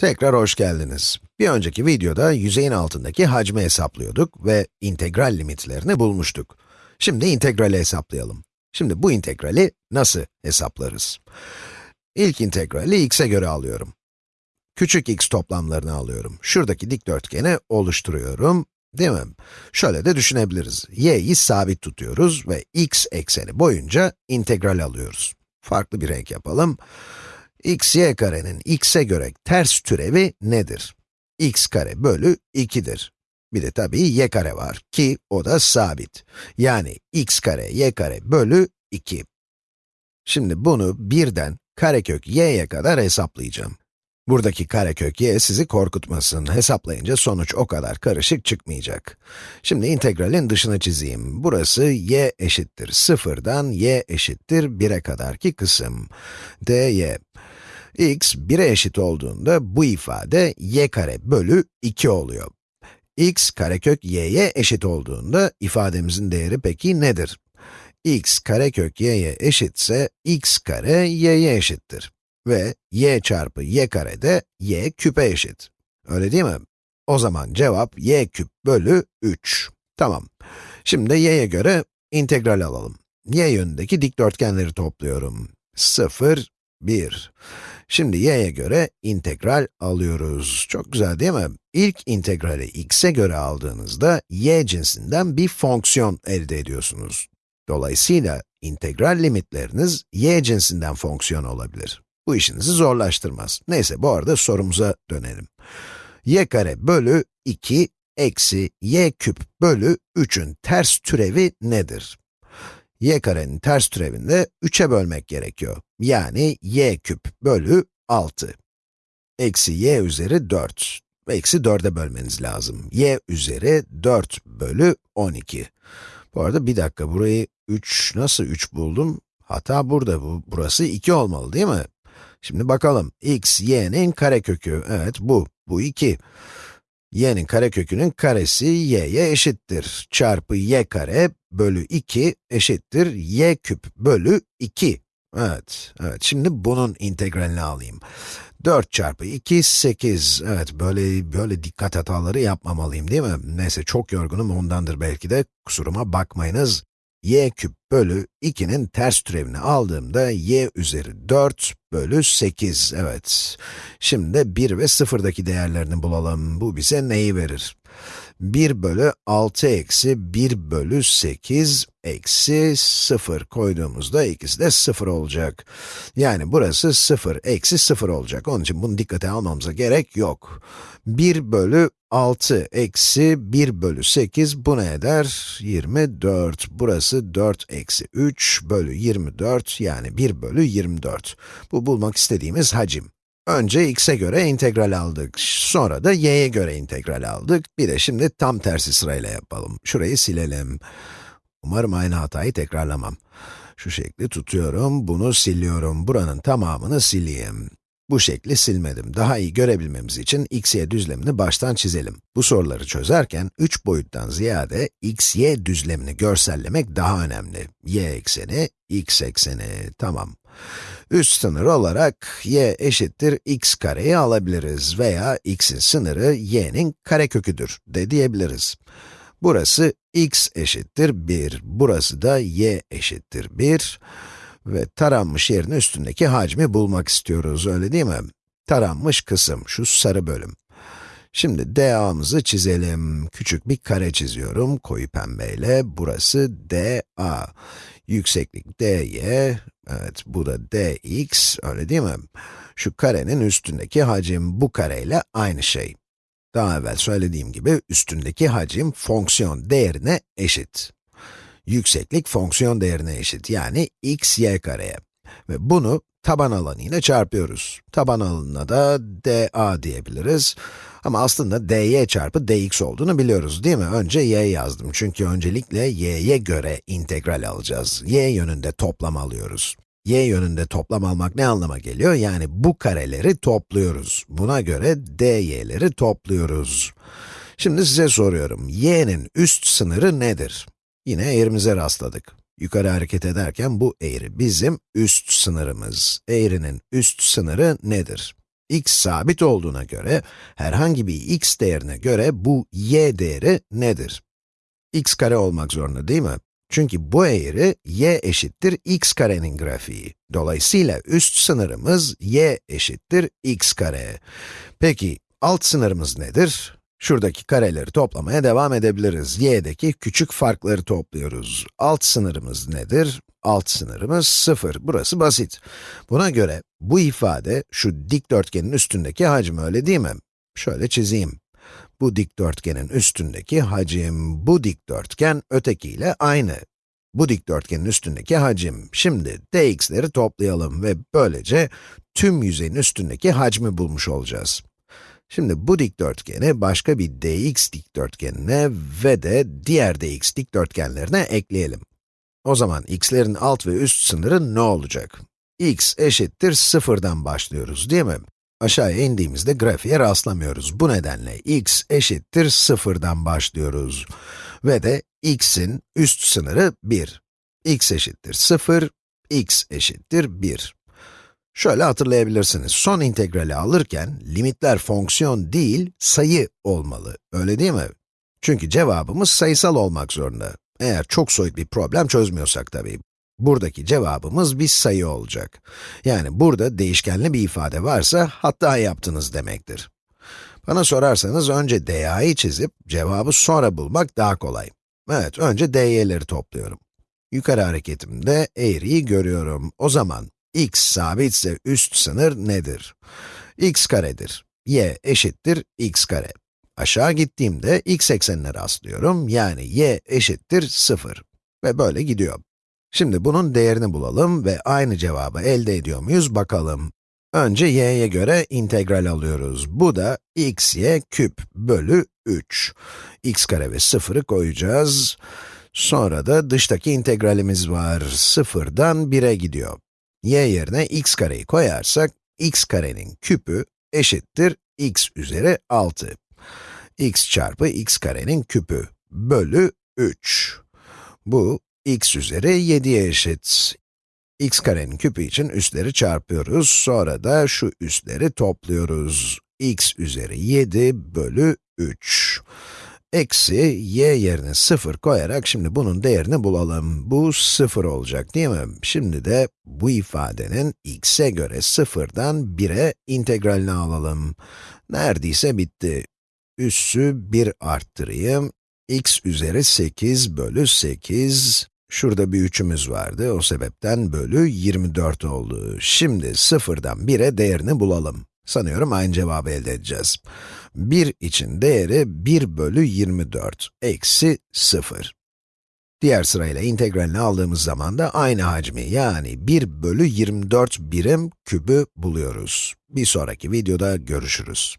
Tekrar hoş geldiniz. Bir önceki videoda yüzeyin altındaki hacmi hesaplıyorduk ve integral limitlerini bulmuştuk. Şimdi integrali hesaplayalım. Şimdi bu integrali nasıl hesaplarız? İlk integrali x'e göre alıyorum. Küçük x toplamlarını alıyorum. Şuradaki dikdörtgeni oluşturuyorum, değil mi? Şöyle de düşünebiliriz. y'yi sabit tutuyoruz ve x ekseni boyunca integral alıyoruz. Farklı bir renk yapalım x, y karenin x'e göre ters türevi nedir? x kare bölü 2'dir. Bir de tabii y kare var ki o da sabit. Yani x kare y kare bölü 2. Şimdi bunu birden karekök y'ye kadar hesaplayacağım. Buradaki karekök y sizi korkutmasın. Hesaplayınca sonuç o kadar karışık çıkmayacak. Şimdi integralin dışını çizeyim. Burası y eşittir 0'dan y eşittir 1'e kadarki kısım. dy x 1'e eşit olduğunda bu ifade y kare bölü 2 oluyor. x karekök y'ye eşit olduğunda ifademizin değeri peki nedir? x karekök y'ye eşitse x kare y'ye eşittir. Ve y çarpı y kare de y küpe eşit. Öyle değil mi? O zaman cevap y küp bölü 3. Tamam. Şimdi y'ye göre integral alalım. y yönündeki dikdörtgenleri topluyorum. 0, 1. Şimdi y'ye göre integral alıyoruz. Çok güzel değil mi? İlk integrali x'e göre aldığınızda y cinsinden bir fonksiyon elde ediyorsunuz. Dolayısıyla integral limitleriniz y cinsinden fonksiyon olabilir. Bu işinizi zorlaştırmaz. Neyse bu arada sorumuza dönelim. y kare bölü 2 eksi y küp bölü 3'ün ters türevi nedir? y karenin ters türevinde 3'e bölmek gerekiyor. Yani y küp bölü 6. Eksi y üzeri 4. Eksi 4'e bölmeniz lazım. y üzeri 4 bölü 12. Bu arada bir dakika, burayı 3, nasıl 3 buldum? Hata burada, bu, burası 2 olmalı değil mi? Şimdi bakalım, x, y'nin karekökü, evet bu, bu 2 y'nin karekökünün karesi y'ye eşittir. Çarpı y kare bölü 2 eşittir y küp bölü 2. Evet, evet. Şimdi bunun integralini alayım. 4 çarpı 2, 8. Evet, böyle böyle dikkat hataları yapmamalıyım değil mi? Neyse, çok yorgunum ondandır belki de. Kusuruma bakmayınız y küp bölü 2'nin ters türevini aldığımda y üzeri 4 bölü 8, evet. Şimdi 1 ve 0'daki değerlerini bulalım. Bu bize neyi verir? 1 bölü 6 eksi 1 bölü 8 eksi 0 koyduğumuzda ikisi de 0 olacak. Yani burası 0 eksi 0 olacak. Onun için bunu dikkate almamıza gerek yok. 1 bölü 6 eksi 1 bölü 8 bu ne eder? 24. Burası 4 eksi 3 bölü 24 yani 1 bölü 24. Bu bulmak istediğimiz hacim. Önce x'e göre integral aldık, sonra da y'ye göre integral aldık. Bir de şimdi tam tersi sırayla yapalım. Şurayı silelim. Umarım aynı hatayı tekrarlamam. Şu şekli tutuyorum, bunu siliyorum. Buranın tamamını sileyim. Bu şekli silmedim. Daha iyi görebilmemiz için x, y düzlemini baştan çizelim. Bu soruları çözerken 3 boyuttan ziyade x, y düzlemini görsellemek daha önemli. y ekseni, x ekseni, tamam. Üst sınır olarak y eşittir x kareyi alabiliriz veya x'in sınırı y'nin kareköküdür de diyebiliriz. Burası x eşittir 1, burası da y eşittir 1 ve taranmış yerin üstündeki hacmi bulmak istiyoruz, öyle değil mi? Taranmış kısım, şu sarı bölüm. Şimdi DA'mızı çizelim. Küçük bir kare çiziyorum, koyu pembeyle. Burası DA. Yükseklik dy, evet bu da dx, öyle değil mi? Şu karenin üstündeki hacim bu kareyle aynı şey. Daha evvel söylediğim gibi üstündeki hacim fonksiyon değerine eşit. Yükseklik fonksiyon değerine eşit, yani x y kareye. Ve bunu taban alanıyla çarpıyoruz. Taban alanına da dA diyebiliriz. Ama aslında dy çarpı dx olduğunu biliyoruz değil mi? Önce y yazdım çünkü öncelikle y'ye göre integral alacağız. y yönünde toplam alıyoruz. y yönünde toplam almak ne anlama geliyor? Yani bu kareleri topluyoruz. Buna göre dy'leri topluyoruz. Şimdi size soruyorum, y'nin üst sınırı nedir? Yine eğrimize rastladık. Yukarı hareket ederken bu eğri bizim üst sınırımız. Eğrinin üst sınırı nedir? x sabit olduğuna göre, herhangi bir x değerine göre bu y değeri nedir? x kare olmak zorunda değil mi? Çünkü bu eğri y eşittir x karenin grafiği. Dolayısıyla üst sınırımız y eşittir x kare. Peki, alt sınırımız nedir? Şuradaki kareleri toplamaya devam edebiliriz. y'deki küçük farkları topluyoruz. Alt sınırımız nedir? Alt sınırımız 0. Burası basit. Buna göre bu ifade şu dikdörtgenin üstündeki hacim öyle değil mi? Şöyle çizeyim. Bu dikdörtgenin üstündeki hacim, bu dikdörtgen ötekiyle aynı. Bu dikdörtgenin üstündeki hacim. Şimdi dx'leri toplayalım ve böylece tüm yüzeyin üstündeki hacmi bulmuş olacağız. Şimdi bu dikdörtgeni başka bir dx dikdörtgenine ve de diğer dx dikdörtgenlerine ekleyelim. O zaman x'lerin alt ve üst sınırı ne olacak? x eşittir sıfırdan başlıyoruz değil mi? Aşağıya indiğimizde grafiğe rastlamıyoruz. Bu nedenle x eşittir sıfırdan başlıyoruz. Ve de x'in üst sınırı 1. x eşittir 0, x eşittir 1. Şöyle hatırlayabilirsiniz, son integrali alırken limitler fonksiyon değil, sayı olmalı, öyle değil mi? Çünkü cevabımız sayısal olmak zorunda. Eğer çok soyut bir problem çözmüyorsak tabii. Buradaki cevabımız bir sayı olacak. Yani burada değişkenli bir ifade varsa hata yaptınız demektir. Bana sorarsanız önce da'yı çizip cevabı sonra bulmak daha kolay. Evet, önce dy'leri topluyorum. Yukarı hareketimde eğriyi görüyorum. O zaman x sabitse üst sınır nedir? x karedir. y eşittir x kare. Aşağı gittiğimde x eksenine rastlıyorum, yani y eşittir 0. Ve böyle gidiyor. Şimdi bunun değerini bulalım ve aynı cevabı elde ediyor muyuz bakalım. Önce y'ye göre integral alıyoruz. Bu da x y küp bölü 3. x kare ve 0'ı koyacağız. Sonra da dıştaki integralimiz var. 0'dan 1'e gidiyor y yerine x kareyi koyarsak, x karenin küpü eşittir x üzeri 6. x çarpı x karenin küpü bölü 3. Bu x üzeri 7'ye eşit. x karenin küpü için üstleri çarpıyoruz, sonra da şu üstleri topluyoruz. x üzeri 7 bölü 3. Eksi y yerine 0 koyarak şimdi bunun değerini bulalım. Bu 0 olacak değil mi? Şimdi de bu ifadenin x'e göre 0'dan 1'e integralini alalım. Neredeyse bitti. Üssü 1 arttırayım. x üzeri 8 bölü 8. Şurada bir 3'ümüz vardı, o sebepten bölü 24 oldu. Şimdi 0'dan 1'e değerini bulalım. Sanıyorum aynı cevabı elde edeceğiz. 1 için değeri 1 bölü 24 eksi 0. Diğer sırayla integralini aldığımız zaman da aynı hacmi yani 1 bölü 24 birim kübü buluyoruz. Bir sonraki videoda görüşürüz.